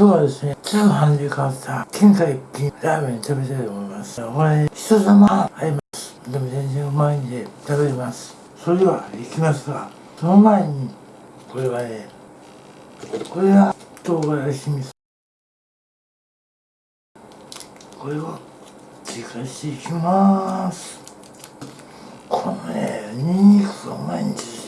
今日はですね、通販で買った天下一品ラーメン食べたいと思います。これ、人様あります。でも全然うまいんで食べれます。それでは、行きますが、その前に、これはね、これが唐辛子味噌。これを追加していきます。このね、ニンニクがうまいんです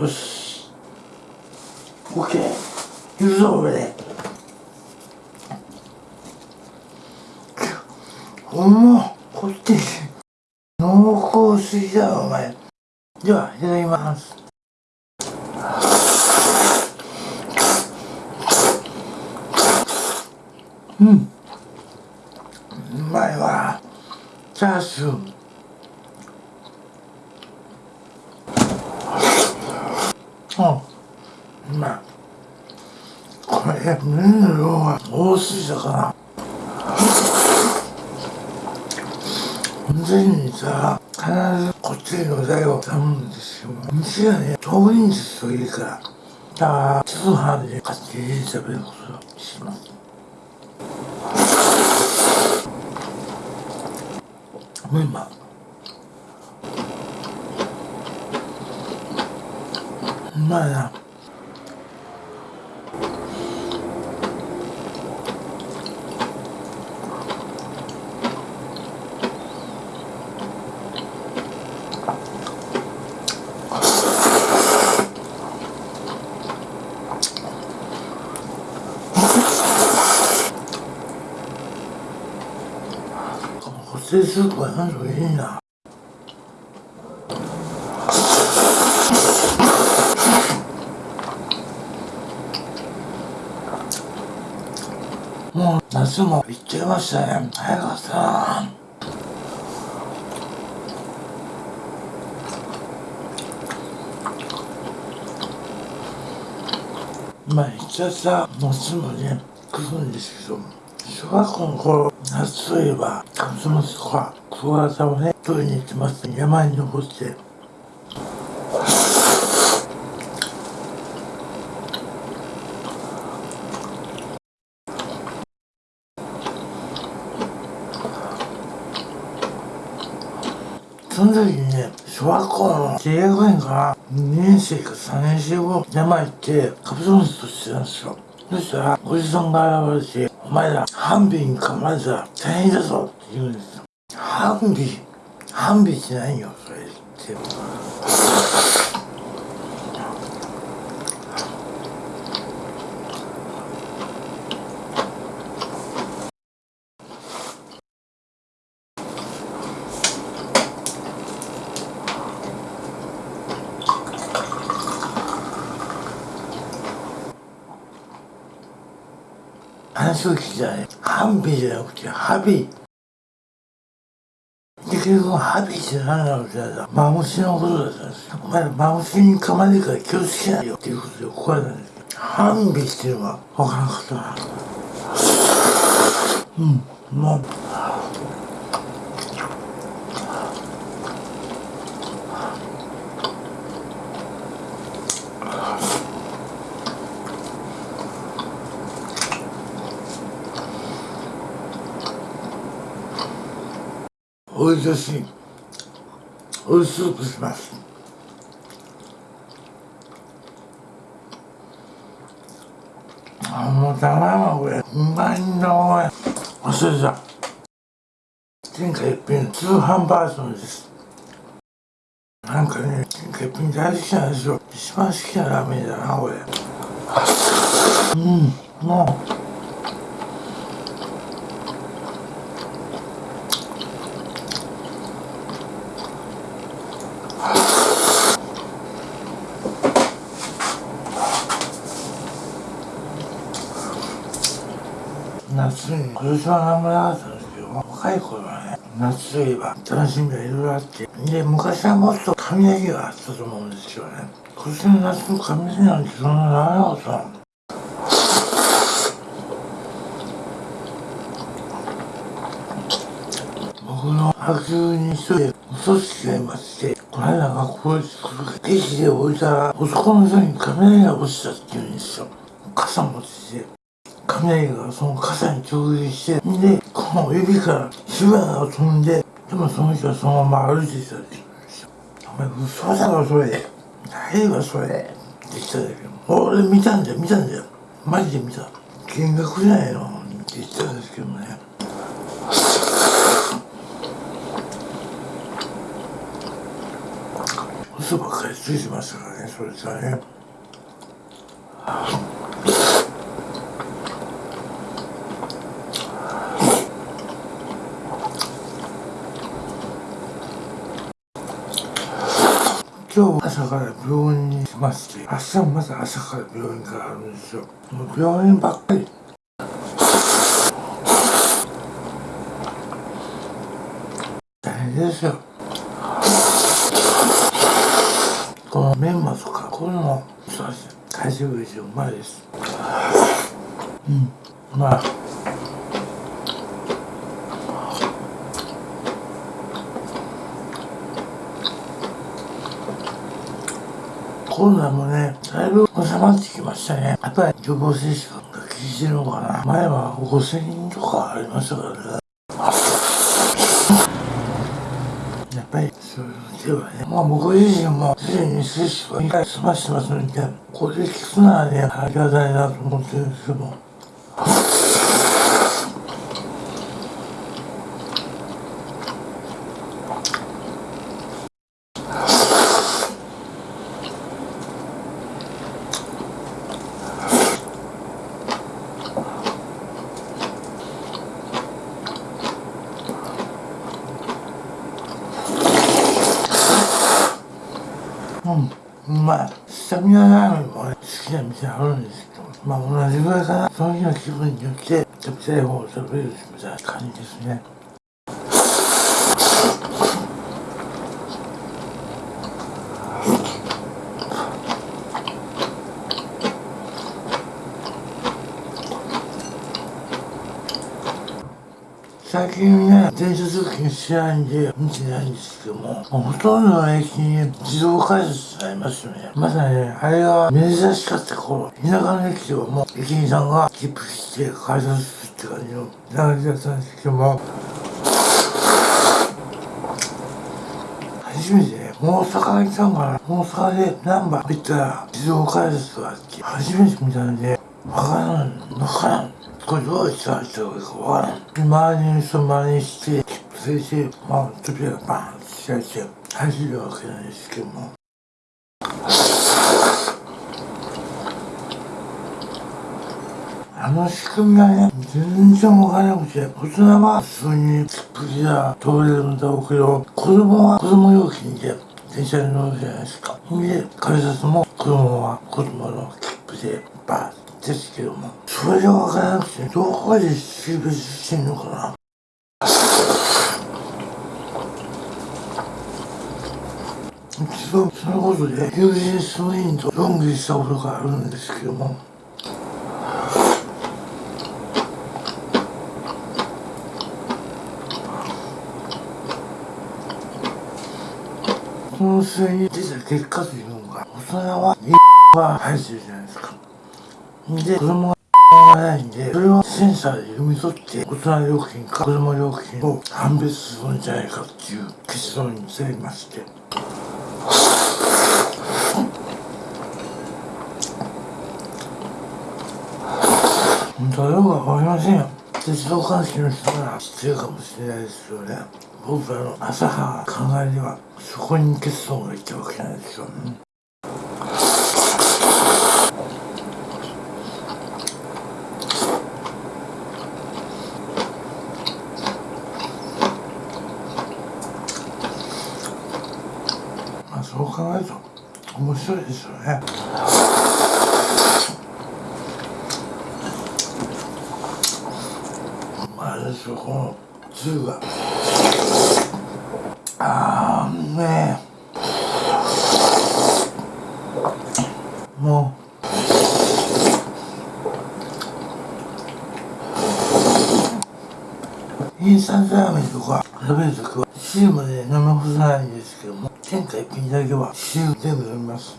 よ。し。OK 行くぞ俺。でおもこっち濃厚すぎだよお前。ではいただきます。うん。うまいわ。チャーシュー。うう。まいこれ麺の量が多すぎたかな全にさ必ずこっちの材を頼むんですよ。店がね遠いんですよ家から。だから通販で買って家で食べることをしますメンバーうまいな。こってスープはなんかいいな。もう夏も行っちゃいましたね。早かったな。まあ一応さ夏もね来るんですけど小学校の頃夏といえばカブトムシとかクワガタをね取りに行ってます山に登って。その時にね、小学校の低学年から2年生か3年生後、山行ってカブトムシとしてたんですよ。そしたら、おじさんが現れて、お前ら、ハンビに噛まれたら大変だぞって言うんですよ。ハンビハンビってないよ、それって。話を聞いたらね、ハンビじゃなくて、ハビ。で、結局、ハビって何なのって言ったら、マムシのことだったんですよ。お前らマムシに噛まれるから気をつけないよっていうことで怒られたんですよ。ハンビっていうのは分からなかったな。うん、もう。おいしい。おいしくします。あもうたまらんこれうまいんだお前。忘れ天下一品通販バージョンです。なんかね天下一品大好きなんですよ。一番好きなラーメンだなこれ。うんもう。夏に今年は何もなかったんですけど若い頃はね。夏といえば楽しみがいろいろあってで昔はもっと雷があったと思うんですよね。今年の夏の雷なんてそんなならなかった僕の白昼に一人でお組織がいましてこの間学校に来る駅で置いたら男の人に雷が落ちたって言うんですよ。傘持ってて。雷がその傘に直撃してでこの指から火花が飛んででもその人はそのまま歩いてたって。言うんですよお前嘘だろそれ。何わそれ。って言ったんだけど俺見たんだよ見たんだよ。マジで見た。見学じゃないの？って言ったんですけどね。嘘ばっかりついてましたからねそれじゃね今日朝から病院に来明日もまた朝から病院からあるんですよ。もう病院ばっかり。大変ですよ。このメンマとかこういうのもそうです。大丈夫ですよ。うまいです。うん。うまい。コロナもね、だいぶ収まってきましたね。やっぱり予防接種が効いてるのかな。前は5000人とかありましたからね。やっぱりそういうのではね。まあ僕自身もすでに接種は2回済ましてますので、これで効くならね、ありがたいなと思ってるんですけども。うん、うまい。宮ラーメンも、好きな店あるん。ですけど、まあ同じぐらいかな。その日の気分によって、食べたい方を食べるみたいな感じですね。最近ね、電車通勤しないんで見てないんですけども、ほとんどの駅に自動改札ありますよね。まさにね、あれが珍しかった頃、田舎の駅ではもう駅員さんが切符して改札するって感じの流れだったんですけども、初めてね、大阪行ったんかな。大阪でナンバー行ったら自動改札があって、初めて見たんで、わからん、わからん。これどうした人がいいかわからん。周りの人真似して、切符制して、まあ、扉がバーンって開いて、走るわけなんですけども。あの仕組みはね、全然わからなくて、大人は普通に切符や通れるんだろうけど、子供は子供料金で電車に乗るじゃないですか。で、改札も子供は子供の切符でバーッですけども、それがわからなくて、どこで識別してんのかな。一度、そのことで、友人数人と論議したことがあるんですけども、その末に出た結果というのが、大人は、は入ってるじゃないですか。で、子供ががないんで、それをセンサーで読み取って、大人料金か子供料金を判別するんじゃないかっていう結論に至りまして。本当はよくわかりませんよ。鉄道関係の人なら知ってるかもしれないですよね。僕らの浅は考えでは、そこに結論がいったわけなんですよね。考えると面白いですよね。まあですよこのつゆが。あーね。えもう。インスタントラーメンとか食べるときは汁まで飲み干さないんですけども。天下一品だけは汁全部飲みます。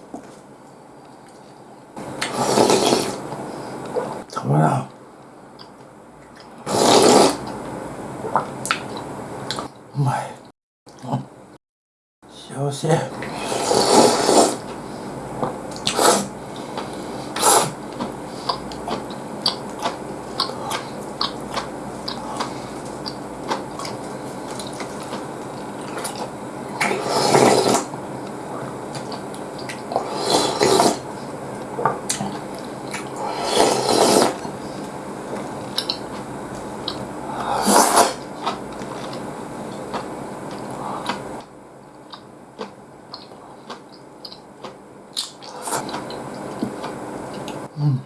たまらん。うまい。幸せうん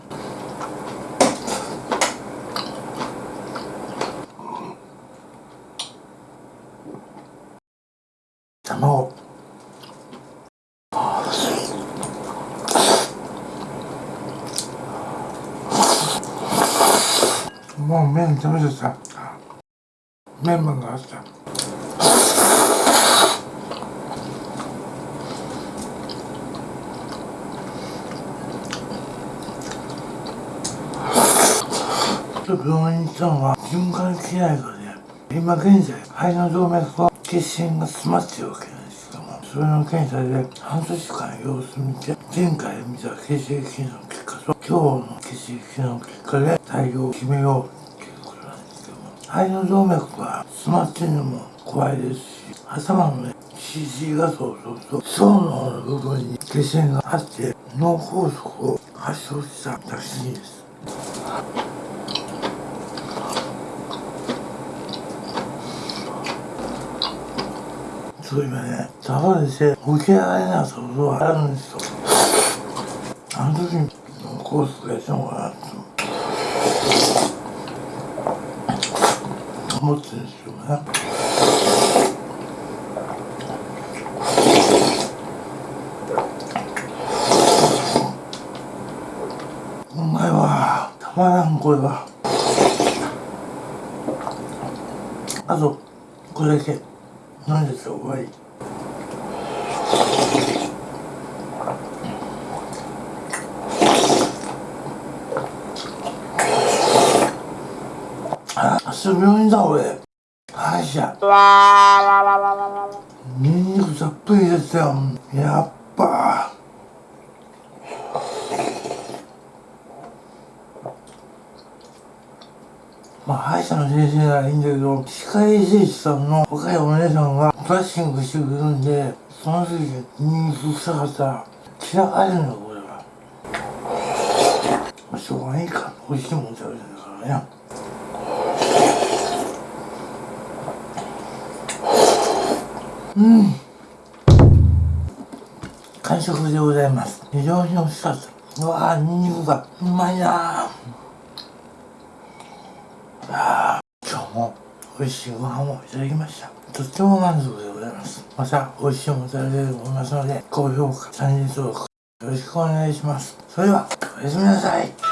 卵もう麺食べちゃった。メンマがあった。と病院に行ったのは循環器内科で今現在肺の動脈と血栓が詰まってるわけなんですけどもそれの検査で半年間様子見て前回見た血液の結果と今日の血液の結果で対応を決めよう。肺の動脈が詰まってるのも怖いですし頭のね CG 画像を撮ると層の部分に血栓があって脳梗塞を発症したらしいです。そう今ね倒れて起き上がれなかったことがあるんですよ。あの時に脳梗塞がしたのかなと思ってるんですよねうまいわたまらんこれはあとこれだけ飲んでたら終わりあ明日病院だ俺。歯医者。ニンニクたっぷり入れてたよ。やっぱ。まあ歯医者の先生ならいいんだけど歯科衛生士さんの若いお姉さんがブラッシングしてくれるんでその時にニンニク臭かったら散らかれるのこれは。まあしょうがないか。美味しいもん食べてるからねうん。完食でございます。非常に美味しかった。うわーニンニクがうまいなあ今日も美味しいご飯をいただきました。とっても満足でございます。また美味しいもの食べれると思いますので高評価チャンネル登録よろしくお願いします。それではおやすみなさい。